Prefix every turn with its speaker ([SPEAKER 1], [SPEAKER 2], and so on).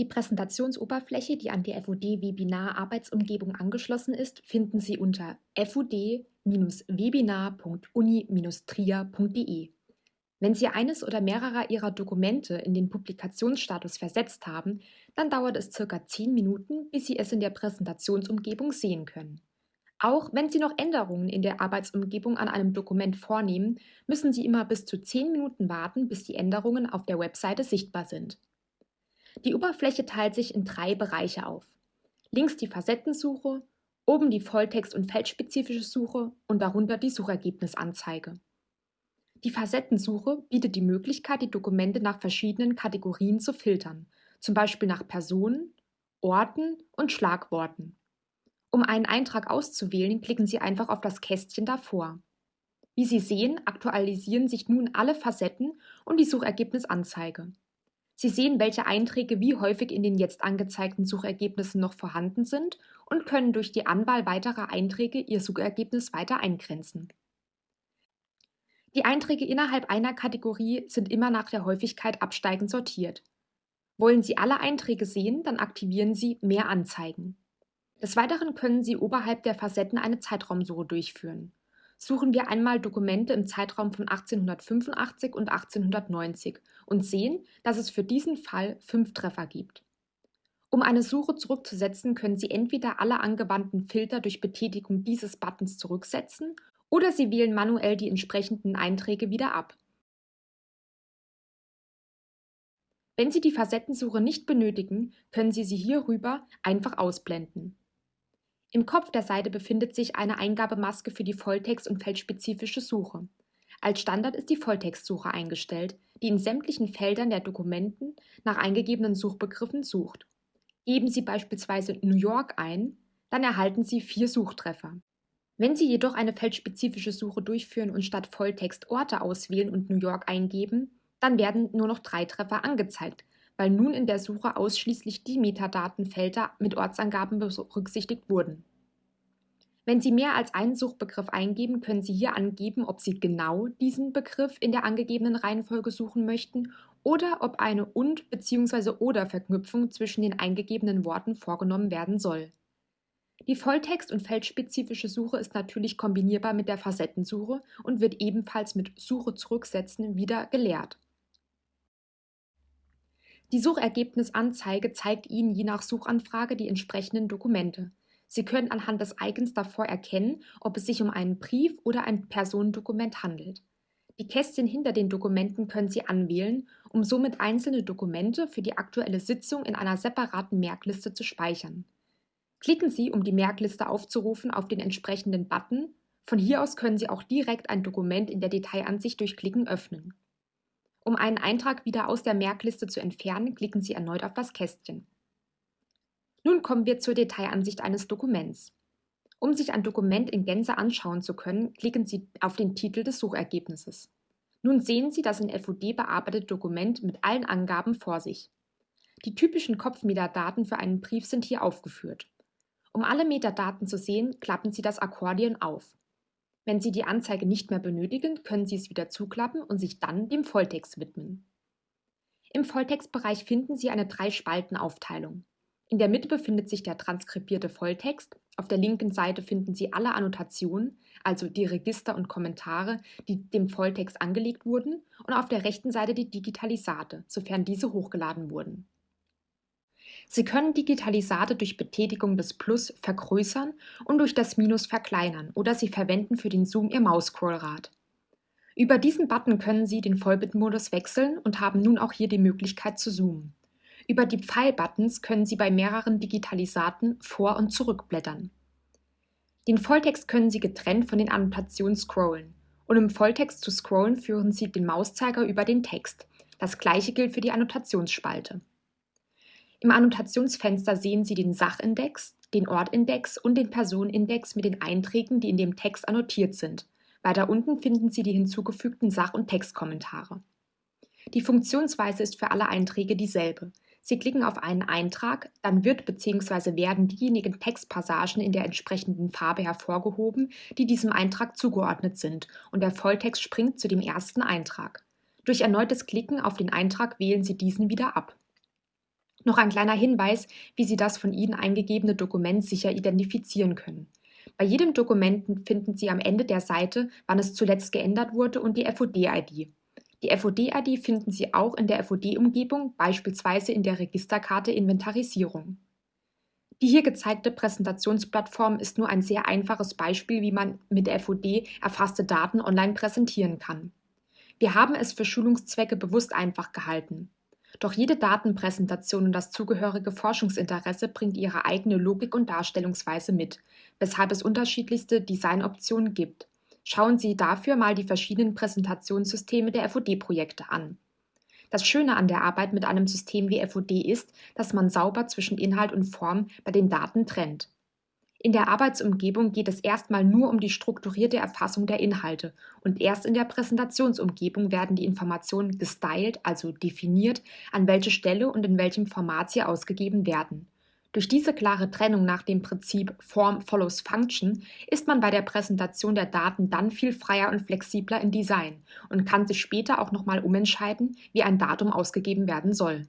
[SPEAKER 1] Die Präsentationsoberfläche, die an die FUD-Webinar-Arbeitsumgebung angeschlossen ist, finden Sie unter fud-webinar.uni-trier.de. Wenn Sie eines oder mehrere Ihrer Dokumente in den Publikationsstatus versetzt haben, dann dauert es circa 10 Minuten, bis Sie es in der Präsentationsumgebung sehen können. Auch wenn Sie noch Änderungen in der Arbeitsumgebung an einem Dokument vornehmen, müssen Sie immer bis zu 10 Minuten warten, bis die Änderungen auf der Webseite sichtbar sind. Die Oberfläche teilt sich in drei Bereiche auf. Links die Facettensuche, oben die Volltext- und feldspezifische Suche und darunter die Suchergebnisanzeige. Die Facettensuche bietet die Möglichkeit, die Dokumente nach verschiedenen Kategorien zu filtern, zum Beispiel nach Personen, Orten und Schlagworten. Um einen Eintrag auszuwählen, klicken Sie einfach auf das Kästchen davor. Wie Sie sehen, aktualisieren sich nun alle Facetten und die Suchergebnisanzeige. Sie sehen, welche Einträge wie häufig in den jetzt angezeigten Suchergebnissen noch vorhanden sind und können durch die Anwahl weiterer Einträge Ihr Suchergebnis weiter eingrenzen. Die Einträge innerhalb einer Kategorie sind immer nach der Häufigkeit absteigend sortiert. Wollen Sie alle Einträge sehen, dann aktivieren Sie Mehr Anzeigen. Des Weiteren können Sie oberhalb der Facetten eine Zeitraumsuche durchführen suchen wir einmal Dokumente im Zeitraum von 1885 und 1890 und sehen, dass es für diesen Fall fünf Treffer gibt. Um eine Suche zurückzusetzen, können Sie entweder alle angewandten Filter durch Betätigung dieses Buttons zurücksetzen oder Sie wählen manuell die entsprechenden Einträge wieder ab. Wenn Sie die Facettensuche nicht benötigen, können Sie sie hierüber einfach ausblenden. Im Kopf der Seite befindet sich eine Eingabemaske für die Volltext- und feldspezifische Suche. Als Standard ist die Volltextsuche eingestellt, die in sämtlichen Feldern der Dokumenten nach eingegebenen Suchbegriffen sucht. Geben Sie beispielsweise New York ein, dann erhalten Sie vier Suchtreffer. Wenn Sie jedoch eine feldspezifische Suche durchführen und statt Volltext Orte auswählen und New York eingeben, dann werden nur noch drei Treffer angezeigt, weil nun in der Suche ausschließlich die Metadatenfelder mit Ortsangaben berücksichtigt wurden. Wenn Sie mehr als einen Suchbegriff eingeben, können Sie hier angeben, ob Sie genau diesen Begriff in der angegebenen Reihenfolge suchen möchten oder ob eine und bzw. oder Verknüpfung zwischen den eingegebenen Worten vorgenommen werden soll. Die Volltext- und feldspezifische Suche ist natürlich kombinierbar mit der Facettensuche und wird ebenfalls mit Suche zurücksetzen wieder gelehrt. Die Suchergebnisanzeige zeigt Ihnen je nach Suchanfrage die entsprechenden Dokumente. Sie können anhand des Icons davor erkennen, ob es sich um einen Brief oder ein Personendokument handelt. Die Kästchen hinter den Dokumenten können Sie anwählen, um somit einzelne Dokumente für die aktuelle Sitzung in einer separaten Merkliste zu speichern. Klicken Sie, um die Merkliste aufzurufen, auf den entsprechenden Button. Von hier aus können Sie auch direkt ein Dokument in der Detailansicht durch Klicken öffnen. Um einen Eintrag wieder aus der Merkliste zu entfernen, klicken Sie erneut auf das Kästchen. Nun kommen wir zur Detailansicht eines Dokuments. Um sich ein Dokument in Gänze anschauen zu können, klicken Sie auf den Titel des Suchergebnisses. Nun sehen Sie das in FUD bearbeitete Dokument mit allen Angaben vor sich. Die typischen Kopfmetadaten für einen Brief sind hier aufgeführt. Um alle Metadaten zu sehen, klappen Sie das Akkordeon auf. Wenn Sie die Anzeige nicht mehr benötigen, können Sie es wieder zuklappen und sich dann dem Volltext widmen. Im Volltextbereich finden Sie eine Drei-Spalten-Aufteilung. In der Mitte befindet sich der transkribierte Volltext, auf der linken Seite finden Sie alle Annotationen, also die Register und Kommentare, die dem Volltext angelegt wurden, und auf der rechten Seite die Digitalisate, sofern diese hochgeladen wurden. Sie können Digitalisate durch Betätigung des Plus vergrößern und durch das Minus verkleinern oder Sie verwenden für den Zoom Ihr Mausscrollrad. Über diesen Button können Sie den Vollbildmodus wechseln und haben nun auch hier die Möglichkeit zu zoomen. Über die Pfeil-Buttons können Sie bei mehreren Digitalisaten vor- und zurückblättern. Den Volltext können Sie getrennt von den Annotationen scrollen. Und im Volltext zu scrollen führen Sie den Mauszeiger über den Text. Das gleiche gilt für die Annotationsspalte. Im Annotationsfenster sehen Sie den Sachindex, den Ortindex und den Personenindex mit den Einträgen, die in dem Text annotiert sind. Weiter unten finden Sie die hinzugefügten Sach- und Textkommentare. Die Funktionsweise ist für alle Einträge dieselbe. Sie klicken auf einen Eintrag, dann wird bzw. werden diejenigen Textpassagen in der entsprechenden Farbe hervorgehoben, die diesem Eintrag zugeordnet sind, und der Volltext springt zu dem ersten Eintrag. Durch erneutes Klicken auf den Eintrag wählen Sie diesen wieder ab. Noch ein kleiner Hinweis, wie Sie das von Ihnen eingegebene Dokument sicher identifizieren können. Bei jedem Dokument finden Sie am Ende der Seite, wann es zuletzt geändert wurde und die FOD-ID. Die FOD-ID finden Sie auch in der FOD-Umgebung, beispielsweise in der Registerkarte Inventarisierung. Die hier gezeigte Präsentationsplattform ist nur ein sehr einfaches Beispiel, wie man mit FOD erfasste Daten online präsentieren kann. Wir haben es für Schulungszwecke bewusst einfach gehalten. Doch jede Datenpräsentation und das zugehörige Forschungsinteresse bringt ihre eigene Logik und Darstellungsweise mit, weshalb es unterschiedlichste Designoptionen gibt. Schauen Sie dafür mal die verschiedenen Präsentationssysteme der FOD-Projekte an. Das Schöne an der Arbeit mit einem System wie FOD ist, dass man sauber zwischen Inhalt und Form bei den Daten trennt. In der Arbeitsumgebung geht es erstmal nur um die strukturierte Erfassung der Inhalte und erst in der Präsentationsumgebung werden die Informationen gestylt, also definiert, an welche Stelle und in welchem Format sie ausgegeben werden. Durch diese klare Trennung nach dem Prinzip Form follows Function ist man bei der Präsentation der Daten dann viel freier und flexibler im Design und kann sich später auch nochmal umentscheiden, wie ein Datum ausgegeben werden soll.